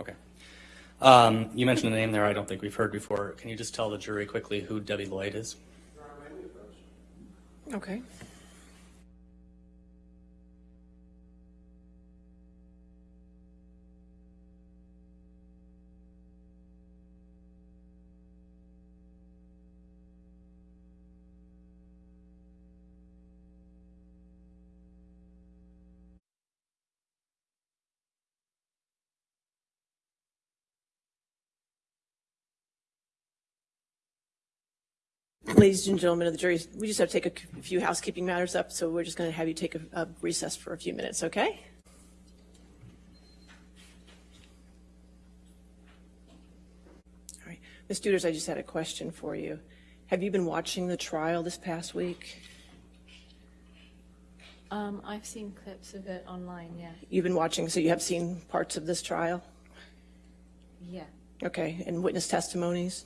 Okay. Um, You mentioned a name there I don't think we've heard before. Can you just tell the jury quickly who Debbie Lloyd is? Okay. Ladies and gentlemen of the jury, we just have to take a few housekeeping matters up, so we're just going to have you take a a recess for a few minutes, okay? All right. Ms. Duders, I just had a question for you. Have you been watching the trial this past week? Um, I've seen clips of it online, yeah. You've been watching, so you have seen parts of this trial? Yeah. Okay, and witness testimonies?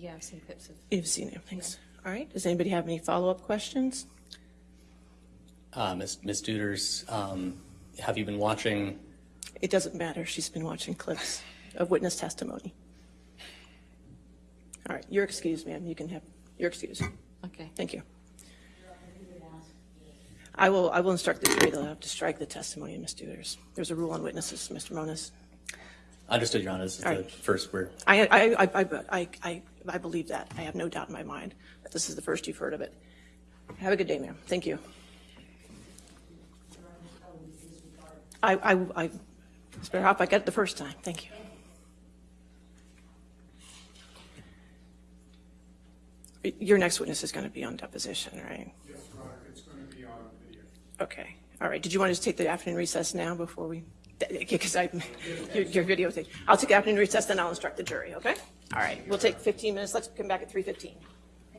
Yeah, I've seen clips of, You've seen it, thanks. All right, does anybody have any follow-up questions? Uh, Ms. Ms. Duders, um, have you been watching? It doesn't matter, she's been watching clips of witness testimony. All right, you're excused, ma'am, you can have, you're excused. okay. Thank you. I will, I will instruct the jury, they'll have to strike the testimony of Ms. Duders. There's a rule on witnesses, Mr. Moniz. Understood, Your Honor. This is All the right. first we're, I, I, I, I, I, I believe that. I have no doubt in my mind that this is the first you've heard of it. Have a good day, ma'am. Thank you. I, I, I, it's better off I got it the first time. Thank you. Your next witness is going to be on deposition, right? Yes, Your Honor, it's going to be on video. Okay. All right. Did you want to just take the afternoon recess now before we, because I, your, your videotape. I'll take afternoon recess, then I'll instruct the jury, okay? All right. We'll take 15 minutes. Let's come back at 3:15.